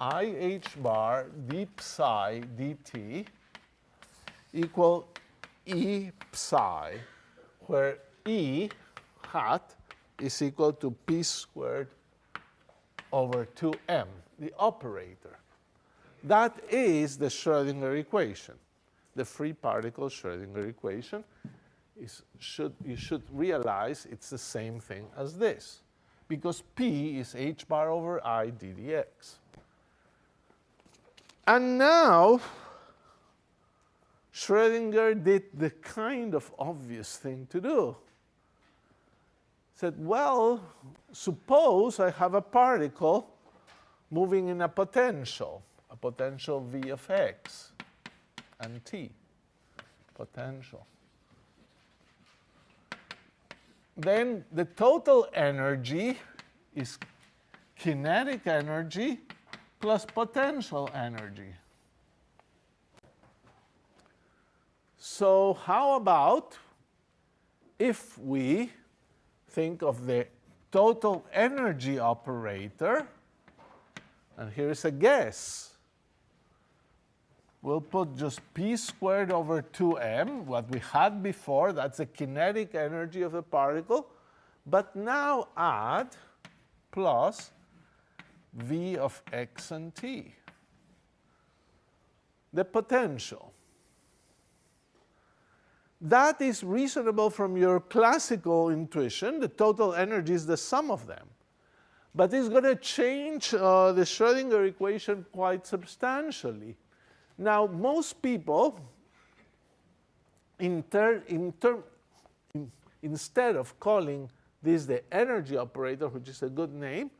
i h bar d psi dt equal e psi, where e hat is equal to p squared over 2m, the operator. That is the Schrodinger equation, the free particle Schrodinger equation. Is, should, you should realize it's the same thing as this, because p is h bar over i d dx. And now, Schrodinger did the kind of obvious thing to do. Said, well, suppose I have a particle moving in a potential, a potential v of x and t, potential. Then the total energy is kinetic energy plus potential energy. So how about if we think of the total energy operator, and here's a guess. We'll put just p squared over 2m, what we had before, that's the kinetic energy of the particle, but now add plus v of x and t. The potential. That is reasonable from your classical intuition. The total energy is the sum of them. But it's going to change uh, the Schrodinger equation quite substantially. Now, most people, in in in, instead of calling this the energy operator, which is a good name,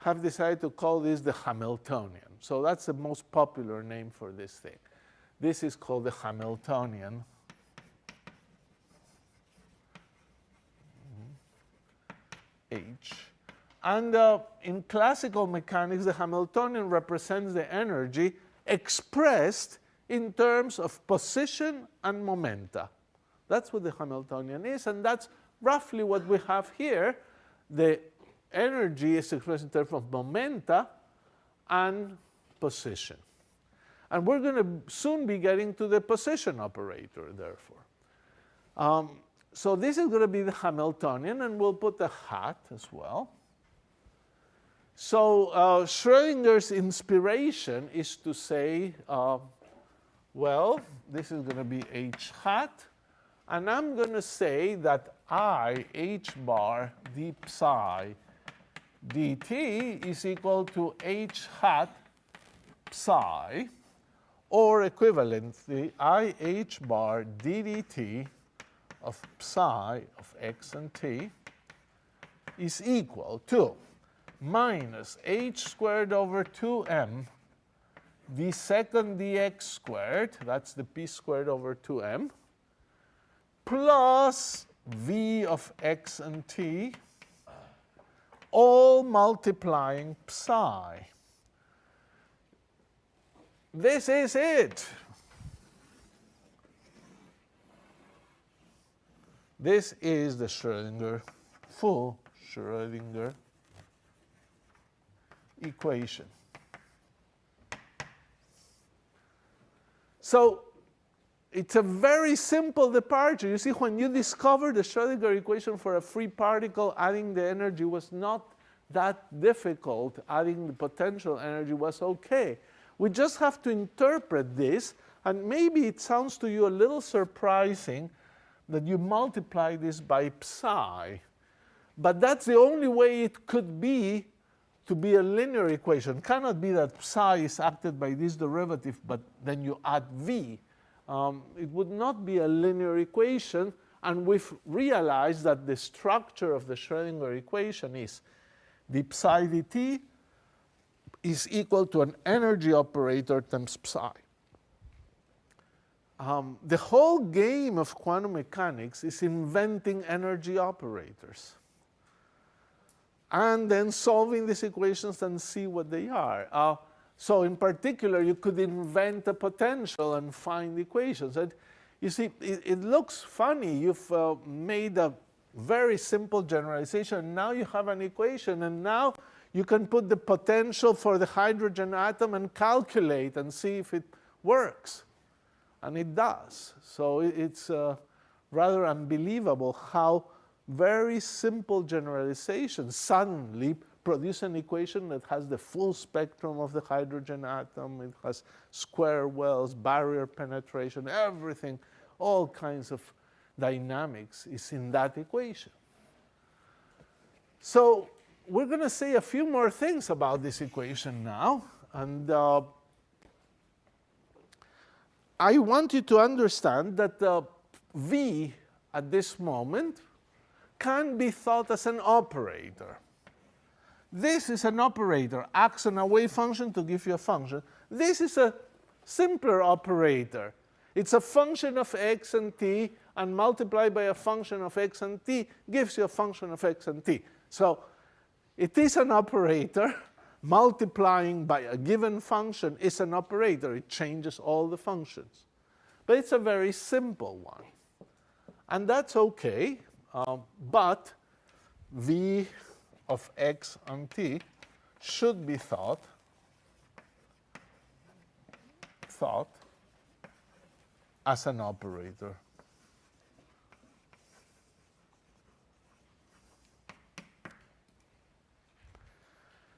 have decided to call this the Hamiltonian. So that's the most popular name for this thing. This is called the Hamiltonian. H. And uh, in classical mechanics, the Hamiltonian represents the energy expressed in terms of position and momenta. That's what the Hamiltonian is, and that's roughly what we have here. The energy is expressed in terms of momenta and position. And we're going to soon be getting to the position operator, therefore. Um, so this is going to be the Hamiltonian, and we'll put the hat as well. So uh, Schrodinger's inspiration is to say, uh, well, this is going to be h hat, and I'm going to say that i h bar d psi dt is equal to h hat psi, or equivalently, i h bar ddt of psi of x and t is equal to minus h squared over 2m d second dx squared, that's the p squared over 2m, plus v of x and t all multiplying psi. This is it. This is the Schrodinger, full Schrodinger equation. So it's a very simple departure. You see, when you discovered the Schrodinger equation for a free particle, adding the energy was not that difficult. Adding the potential energy was okay. We just have to interpret this, and maybe it sounds to you a little surprising that you multiply this by psi. But that's the only way it could be to be a linear equation. It cannot be that psi is acted by this derivative, but then you add v um, it would not be a linear equation. And we've realized that the structure of the Schrodinger equation is the psi dt is equal to an energy operator times psi. Um, the whole game of quantum mechanics is inventing energy operators and then solving these equations and see what they are. Uh, so in particular, you could invent a potential and find equations. And you see, it, it looks funny. You've uh, made a very simple generalization. Now you have an equation, and now you can put the potential for the hydrogen atom and calculate and see if it works. And it does. So it's uh, rather unbelievable how very simple generalizations suddenly produce an equation that has the full spectrum of the hydrogen atom. It has square wells, barrier penetration, everything, all kinds of dynamics is in that equation. So we're going to say a few more things about this equation now. And uh, I want you to understand that uh, V at this moment can be thought as an operator. This is an operator, acts on a wave function to give you a function. This is a simpler operator. It's a function of x and t, and multiplied by a function of x and t gives you a function of x and t. So it is an operator. Multiplying by a given function is an operator. It changes all the functions. But it's a very simple one. And that's OK. Um, but v of x and t should be thought thought as an operator.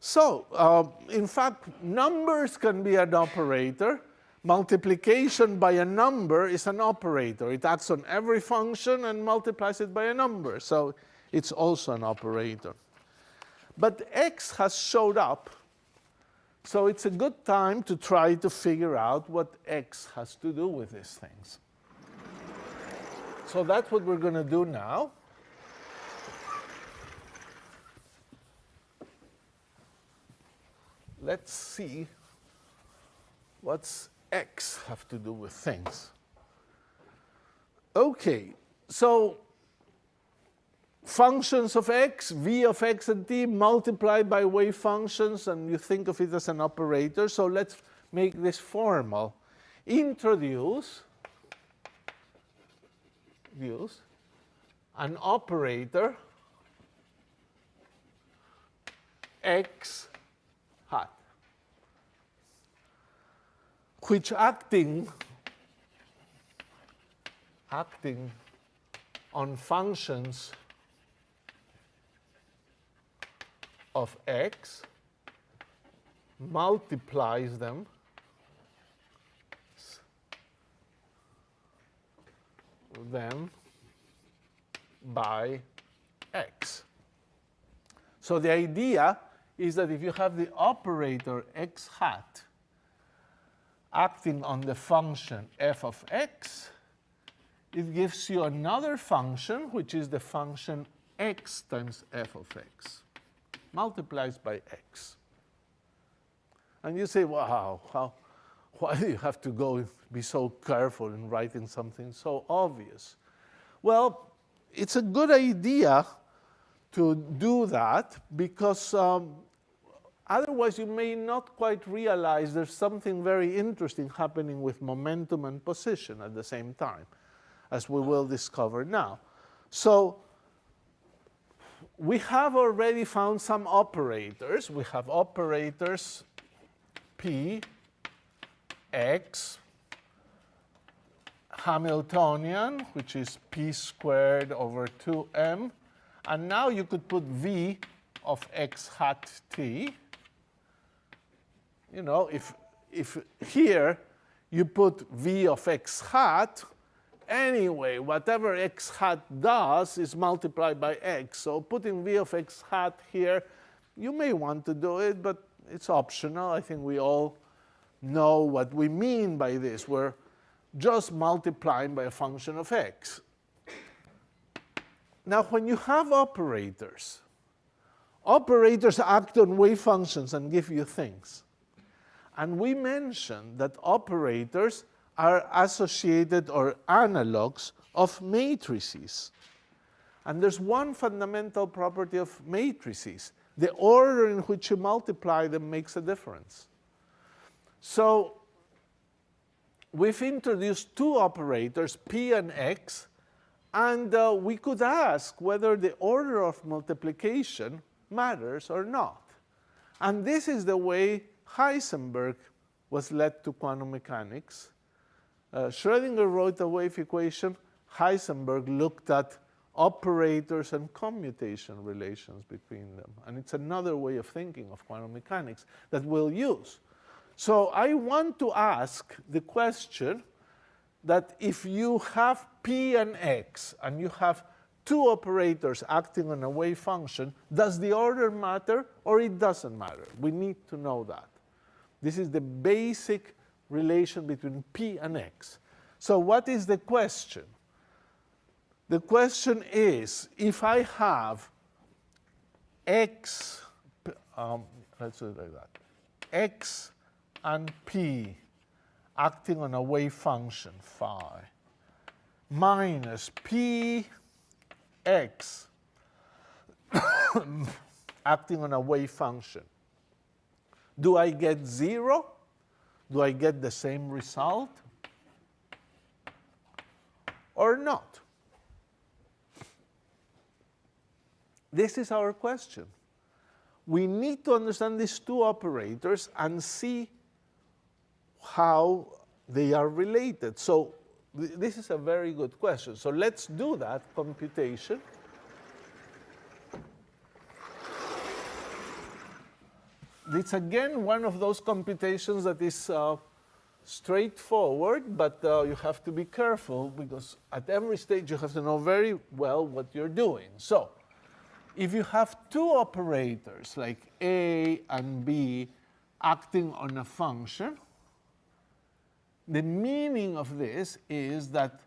So, uh, in fact, numbers can be an operator. Multiplication by a number is an operator. It acts on every function and multiplies it by a number. So it's also an operator. But x has showed up, so it's a good time to try to figure out what x has to do with these things. So that's what we're going to do now. let's see what's x have to do with things. Okay, so functions of x, v of x and t multiplied by wave functions, and you think of it as an operator. So let's make this formal. Introduce use an operator x hat, which acting acting on functions of x multiplies them them by x. So the idea is that if you have the operator x hat acting on the function f of x, it gives you another function, which is the function x times f of x, multiplies by x. And you say, wow, how, why do you have to go be so careful in writing something so obvious? Well, it's a good idea to do that because um, Otherwise, you may not quite realize there's something very interesting happening with momentum and position at the same time, as we will discover now. So we have already found some operators. We have operators P, X, Hamiltonian, which is P squared over 2M. And now you could put V of x hat t you know, if, if here you put v of x hat, anyway, whatever x hat does is multiplied by x. So putting v of x hat here, you may want to do it, but it's optional. I think we all know what we mean by this. We're just multiplying by a function of x. Now, when you have operators, operators act on wave functions and give you things. And we mentioned that operators are associated or analogs of matrices. And there's one fundamental property of matrices. The order in which you multiply them makes a difference. So we've introduced two operators, p and x, and uh, we could ask whether the order of multiplication matters or not. And this is the way Heisenberg was led to quantum mechanics. Uh, Schrödinger wrote a wave equation. Heisenberg looked at operators and commutation relations between them. And it's another way of thinking of quantum mechanics that we'll use. So I want to ask the question that if you have p and x and you have two operators acting on a wave function, does the order matter or it doesn't matter? We need to know that. This is the basic relation between p and x. So what is the question? The question is, if I have x, um, let's do it like that, x and p acting on a wave function, phi, minus p x acting on a wave function. Do I get zero? Do I get the same result? Or not? This is our question. We need to understand these two operators and see how they are related. So th this is a very good question. So let's do that computation. It's again one of those computations that is uh, straightforward, but uh, you have to be careful because at every stage you have to know very well what you're doing. So if you have two operators like A and B acting on a function, the meaning of this is that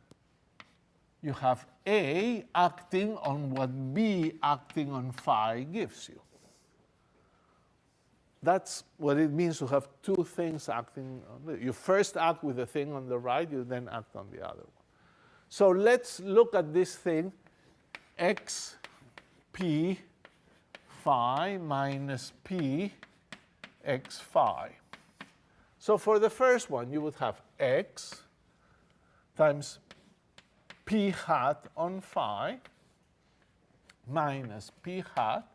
you have A acting on what B acting on phi gives you. That's what it means to have two things acting. You first act with the thing on the right, you then act on the other one. So let's look at this thing, x p phi minus p x phi. So for the first one, you would have x times p hat on phi minus p hat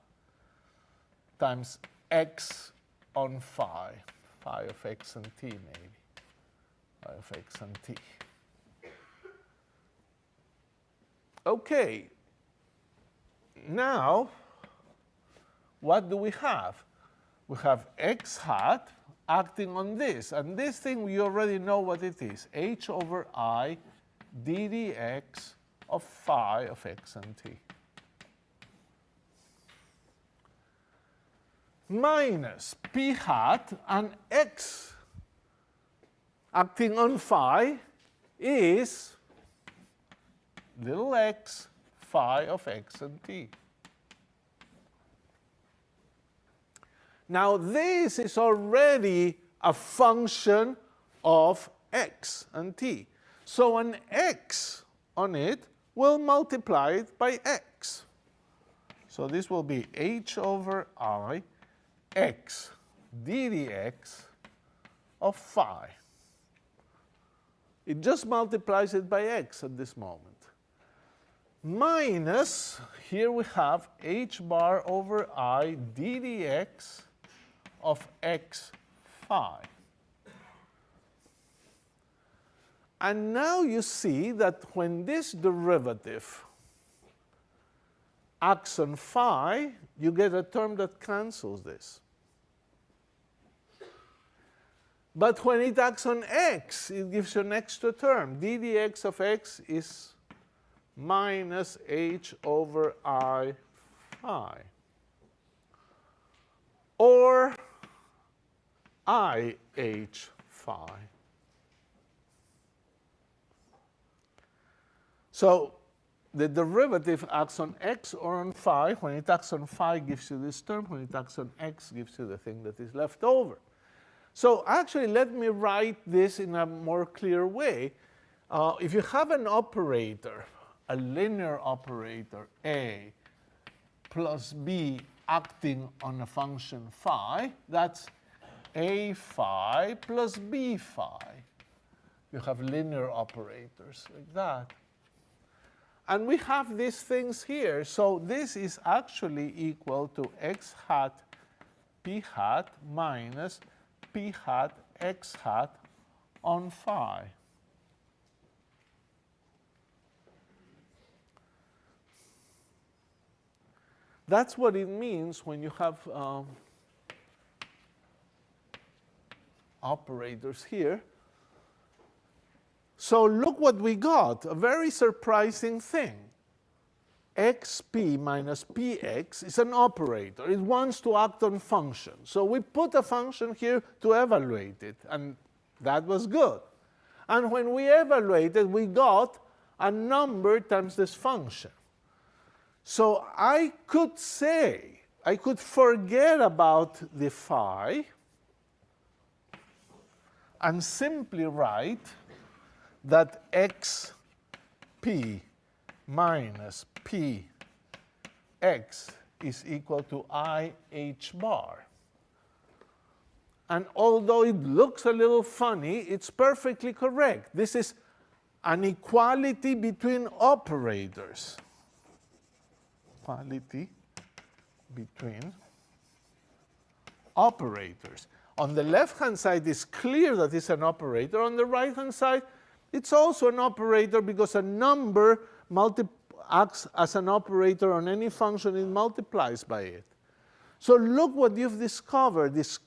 times x on phi, phi of x and t maybe, phi of x and t. Okay, now what do we have? We have x hat acting on this, and this thing we already know what it is, h over i d dx of phi of x and t. minus p hat and x acting on phi is little x phi of x and t. Now this is already a function of x and t. So an x on it will multiply it by x. So this will be h over i x d dx of phi. It just multiplies it by x at this moment. Minus, here we have h bar over i d dx of x phi. And now you see that when this derivative acts on phi, you get a term that cancels this. But when it acts on x, it gives you an extra term. d dx of x is minus h over i phi. Or i h phi. So the derivative acts on x or on phi. When it acts on phi, gives you this term. When it acts on x, gives you the thing that is left over. So actually, let me write this in a more clear way. Uh, if you have an operator, a linear operator, A, plus B acting on a function phi, that's A phi plus B phi. You have linear operators like that. And we have these things here. So this is actually equal to x hat p hat minus p hat x hat on phi. That's what it means when you have um, operators here. So look what we got, a very surprising thing. xp minus px is an operator. It wants to act on function. So we put a function here to evaluate it, and that was good. And when we evaluated, we got a number times this function. So I could say, I could forget about the phi and simply write that xp minus px is equal to i h bar. And although it looks a little funny, it's perfectly correct. This is an equality between operators. Equality between operators. On the left-hand side, it's clear that it's an operator. On the right-hand side, it's also an operator because a number acts as an operator on any function, it multiplies by it. So look what you've discovered, this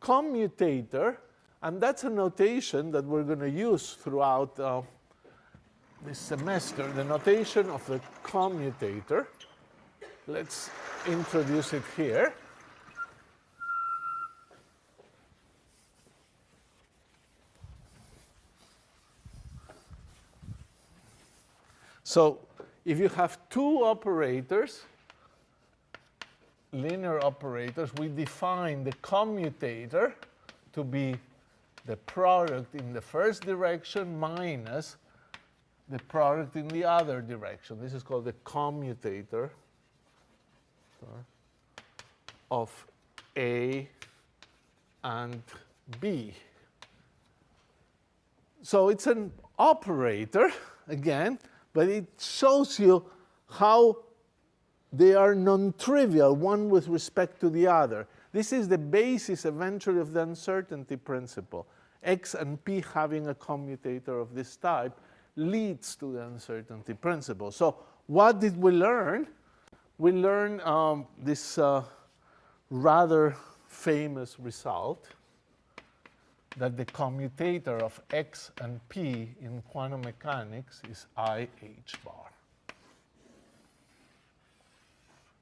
commutator, and that's a notation that we're going to use throughout uh, this semester, the notation of the commutator. Let's introduce it here. So if you have two operators, linear operators, we define the commutator to be the product in the first direction minus the product in the other direction. This is called the commutator of A and B. So it's an operator, again, but it shows you how they are non-trivial, one with respect to the other. This is the basis eventually of the uncertainty principle. X and P having a commutator of this type leads to the uncertainty principle. So what did we learn? We learned um, this uh, rather famous result that the commutator of x and p in quantum mechanics is i h bar.